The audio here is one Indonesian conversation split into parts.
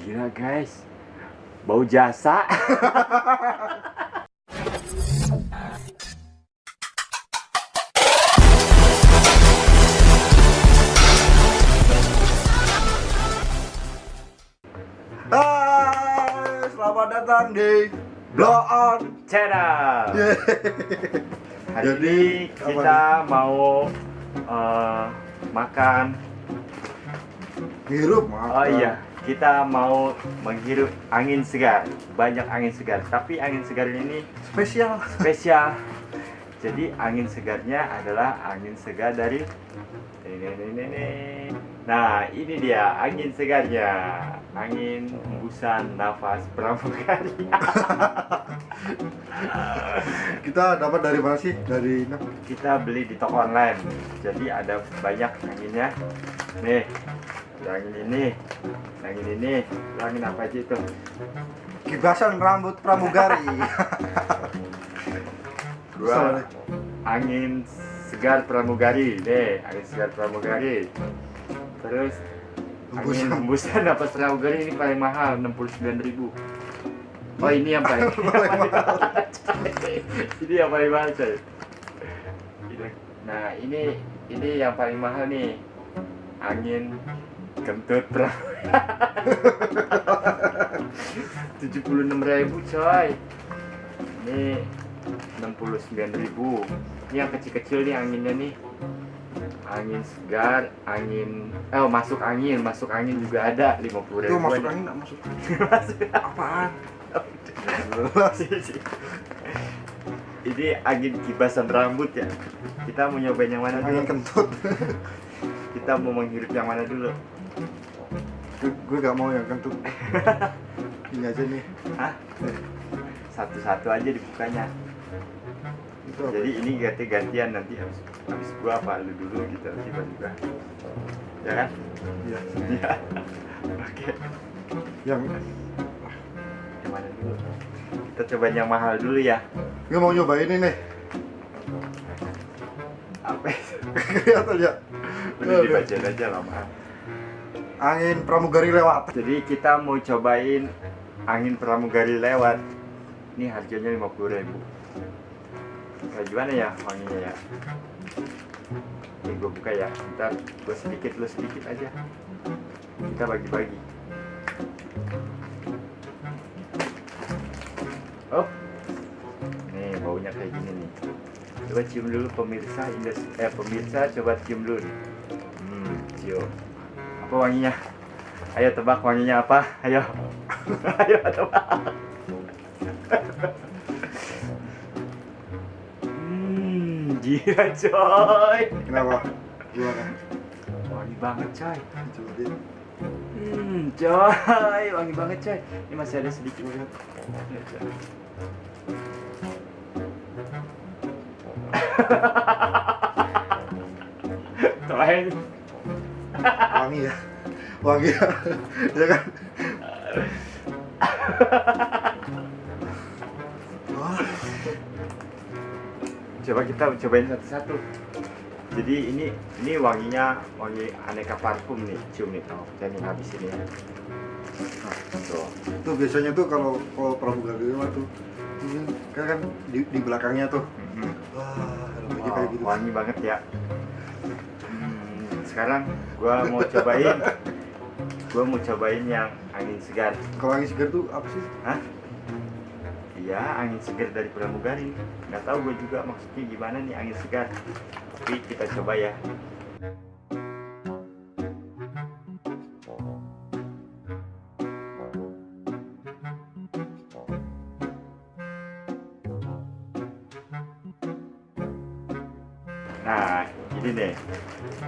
Gila guys, bau jasa. Hai, selamat datang di Blow On. Channel. Hari Jadi, ini apa kita mau eh, makan. Hirup makan. Oh iya, kita mau menghirup angin segar. Banyak angin segar, tapi angin segar ini Spesial. spesial. Jadi angin segarnya adalah angin segar dari ini, ini, ini, ini. Nah, ini dia angin segarnya. Angin hembusan nafas pramugari. Kita dapat dari mana sih? Dari Kita beli di toko online. Jadi ada banyak anginnya. Nih, ada angin ini, angin ini, angin apa aja itu? kibasan rambut pramugari. Dua angin segar pramugari. Nih, angin segar pramugari. Terus angin Hembusan. napas pramugari ini paling mahal 69.000. Oh ini yang paling, Paling mahal. ini yang paling mahal coy. Nah ini ini yang paling mahal nih angin kentut tujuh puluh enam ribu coy. Ini enam puluh sembilan ribu. Ini yang kecil-kecil nih anginnya nih. Angin segar angin eh masuk angin masuk angin juga ada lima puluh Itu ribu masuk angin enggak masuk? Apaan? ini angin kibasan rambut ya. Kita mau nyobain yang mana Angin dulu? kentut. kita mau menghirup yang mana dulu Gue- Gue gak mau yang kentut. Ini aja nih. Hah? satu-satu aja dibukanya Itu apa? jadi ini ganti-gantian nanti habis habis gua apa lu dulu gitu tiba-tiba ya kan Iya. iya oke Yang yang mana dulu kita cobain yang mahal dulu ya gue mau nyobain ini nih. apa? Kelihatan ya. udah dibacain aja lama Angin pramugari lewat. jadi kita mau cobain angin pramugari lewat. Ini harganya 50.000 ribu. Kayak gimana ya wanginya ya? Ini gue buka ya. Ntar gue sedikit lu sedikit aja. Kita bagi-bagi. Oh nih baunya kayak gini nih. Coba cium dulu pemirsa eh pemirsa coba cium dulu nih. hmm cium apa wanginya? Ayo tebak wanginya apa? Ayo. Ayo tebak. Hmm gila coy. Kenapa? Gimana? wangi banget coy. Hmm coy. Wangi banget coy. Ini masih ada sedikit lihat Terakhir Wangi ya. Wangi ya. ya kan? Wah, coba kita cobain satu-satu jadi ini ini wanginya wangi aneka parfum nih cium nih oh saya nih habis ini nah, tuh tuh biasanya tuh kalau kalau pramugari tuh ini kan kan di, di belakangnya tuh. Mhm. Wah, Wow, kayak gitu. wangi banget ya sekarang gua mau cobain gua mau cobain yang angin segar Kalau angin segar tuh apa sih? Hah? Iya, angin segar dari pramugari. Nggak tahu gue juga maksudnya gimana nih angin segar. Tapi kita coba ya.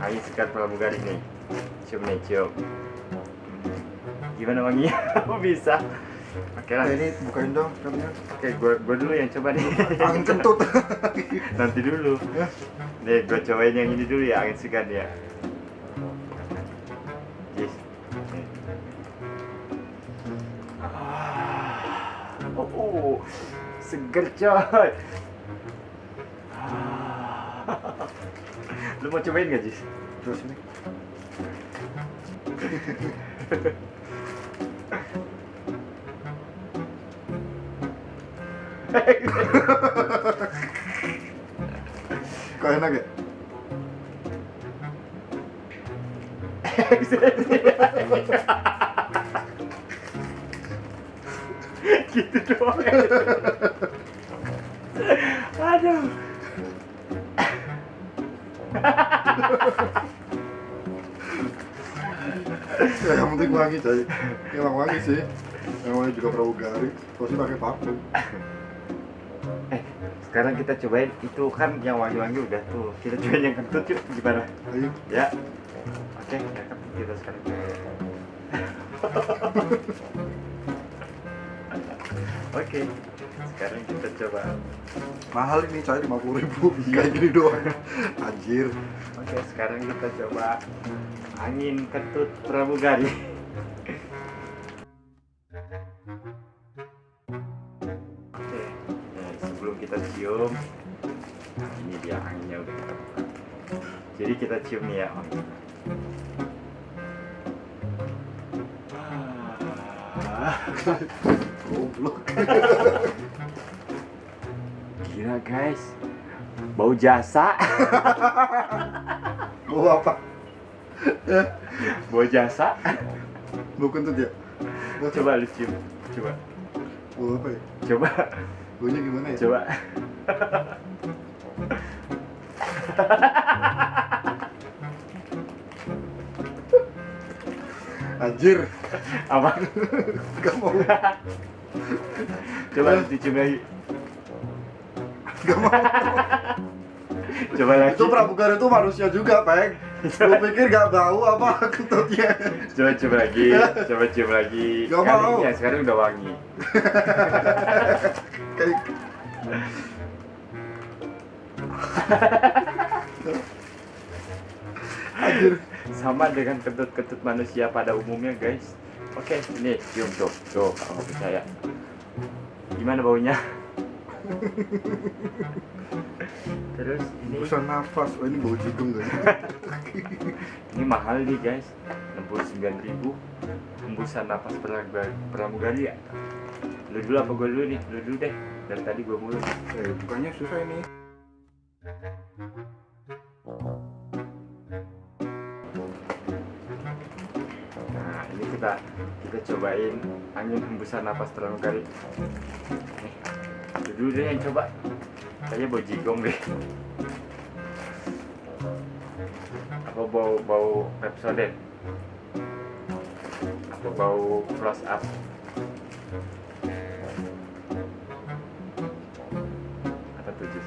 Angin segar pramugari nih. Cium nih, cium. Gimana wanginya? Kok bisa? Oke lah. Ini bukain dong katanya. Oke, gue gue dulu yang coba nih. Angin kentut. Nanti dulu. Ya. Nih, gue cobain yang ini dulu ya, angin segar ya. Yes. Ah, Oh, oh, seger coy. Lu mau cobain gak, Jis? Terus ini. Kok enak ya? gitu doang. Aduh. Ya, yang penting wangi coy Emang wangi sih. Namanya juga pramugari Pasti pakai parfum. Eh sekarang kita cobain. Itu kan yang wangi-wangi udah tuh. Kita cobain yang kentut yuk. Gimana? Ayo ya. Oke cakep kita sekarang oke sekarang kita coba. Mahal ini coy 50 ribu. Kayak gini doang. Anjir. Oke sekarang kita coba angin kentut pramugari oke nah, sebelum kita cium nah, ini dia anginnya udah kita buka. Jadi kita cium nih ya wangi Ah. Goblok Gila guys Bau jasa Mau apa? Bau jasa Mau kentut ya? Coba lu cium Coba Mau apa ya? Coba Baunya gimana ya? Coba Anjir Apa? Gak mau Coba dicium lagi Gak mau Coba lagi. Itu pramugari itu manusia juga, Peng Lu pikir gak bau apa kentutnya? Coba coba lagi. Coba cium lagi. Gak Kali mau. ya sekarang udah wangi. Kayak Anjir. Sama dengan kentut-kentut manusia pada umumnya guys. Oke ini cium tuh Tuh nggak percaya Gimana baunya? Terus ini? Bisa nafas, oh ini bau jigong guys Ini mahal nih guys. 69.000 Hembusan napas pramugari, pramugari ya. Lu dulu apa gue dulu nih? Lu dulu deh. Dari tadi gue mulu. Eh, bukannya susah ini? Nah ini kita kita cobain angin hembusan napas pramugari Nih Lu dulu deh yang coba Kayaknya bau jigong deh Apa bau bau Pepsodent Apa bau close up Apa tuh Jis?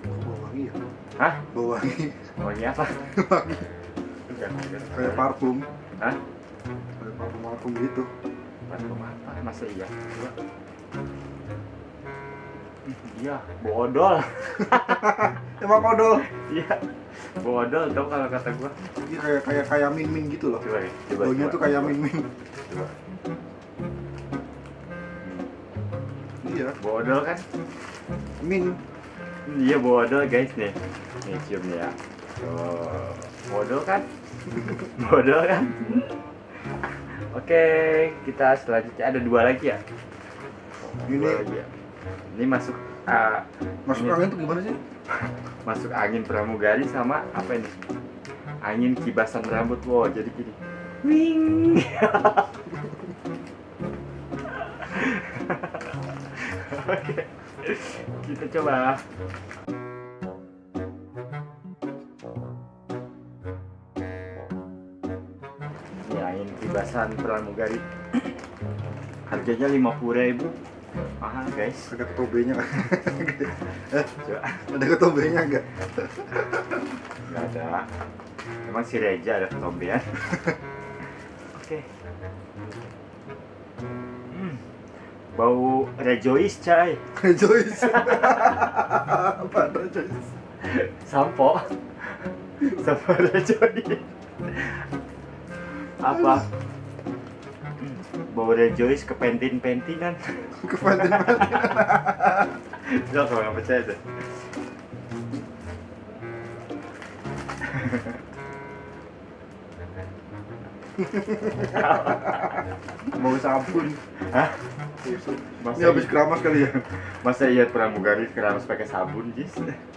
Bau wangi ya? Hah? Bau wangi Wangi apa? Wangi. Kayak parfum Hah? Parfum-parfum gitu Parfum apa? Masa iya? Iya, bodol. Emang kodol Iya, bodol tau kalau kata gua. Iya kayak kayak kayak min min gitu loh Coba ya, coba. Tuh kayak min min Coba. Iya Bodol kan? Min Iya bodol guys nih. Nih cium nih ya. Oh, bodol kan? bodol kan? Oke, kita selanjutnya ada dua lagi ya. Dua Ini- lagi ya. Ini masuk ah, Masuk Ini- angin tuh gimana sih? masuk angin pramugari sama apa ini? Angin kibasan rambut. Wow, jadi gini. Wing. Oke. Kita coba. Kibasan pramugari. Harganya 50.000 Mahal, guys. Ada ketobenya kan? Coba. Ada ketobenya enggak? Nggak ada. Emang si Reja ada ketombean. Oke. Hmm. Bau Rejoice, cai. Joyce Apa Joyce? Sampo. Sampo Rejoice. Apa? Hmm. Bau Rejoice ke pentin-pentinan. Kepantin Lo kalau nggak percaya tuh. Mau sabun. Hah? Ini habis keramas kali ya. masa iya pramugari keramas pakai sabun, Jis?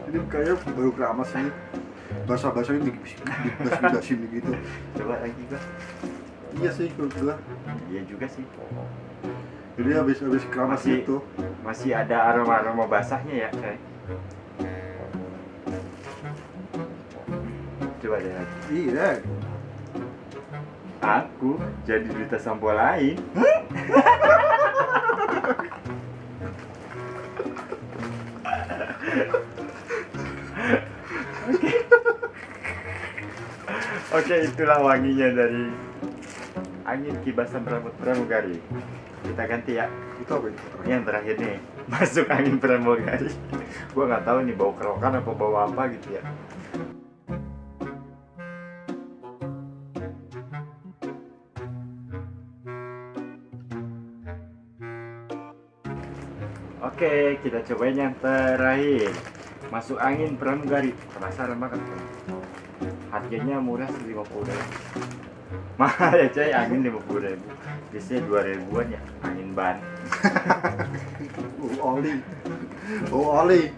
Ini kayak baru keramas ini. Basah-basahnya dibas-basin gitu. Coba lagi gua. Iya sih menurut gua. Iya juga sih. Jadi habis habis keramas Masih- itu. Masih ada aroma-aroma basahnya ya, kayak. Coba deh lagi. Iya. Aku jadi duta sampo lain. Oke. Oke, itulah wanginya dari angin kibasan rambut pramugari. Kita ganti ya. Itu apa itu? Yang terakhir nih, masuk angin pramugari. Gua nggak tahu nih bau kerokan apa bau apa gitu ya. Oke, kita cobain yang terakhir. Masuk angin pramugari. Penasaran banget? Harganya murah sih 50 ribu. Mahal ya coy, angin 50 ribu. Biasanya 2 ribuan ya, angin ban. Oh, oli. Oh, oli.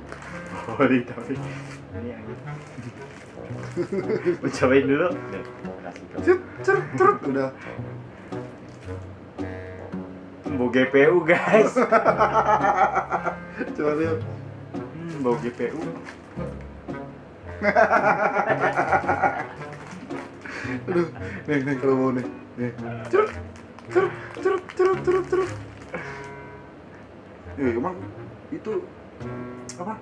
Oli tapi ini angin. Cobain dulu? Cet, cet, cet. Udah. Bau GPU guys. Coba lihat. Hmm, bau GPU. Aduh, nih, nih kalau mau nih. Nih. Cerut, cerut, cerut, cerut, cerut, cerut. Eh, emang itu apa?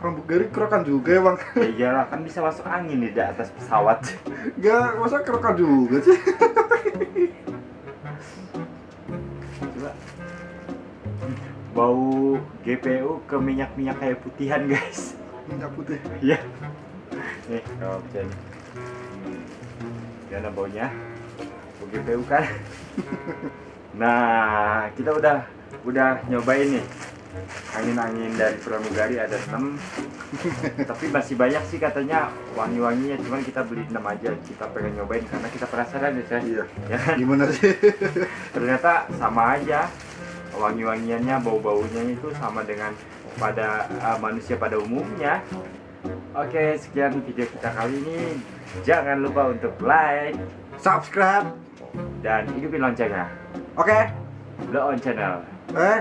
Pramugari kerokan juga emang. Ya iyalah kan bisa masuk angin di atas pesawat. Gak, masa kerokan juga sih? Coba. Bau GPU ke minyak-minyak kayak putihan guys. Minyak putih. Iya. Nih, kalau bisa nih. Hmm. Gimana baunya? Bau GPU kan? nah, kita udah udah nyobain nih. Angin-angin dari pramugari ada 6 Tapi masih banyak sih katanya wangi-wanginya Cuman kita beli 6 aja Kita pengen nyobain karena kita penasaran ya Cah. Iya. Ya kan? Gimana sih? ternyata sama aja wangi-wangiannya bau-baunya itu sama dengan pada uh, manusia pada umumnya oke sekian video kita kali ini jangan lupa untuk like Subscribe. dan hidupin loncengnya Oke. Blow on channel Eh,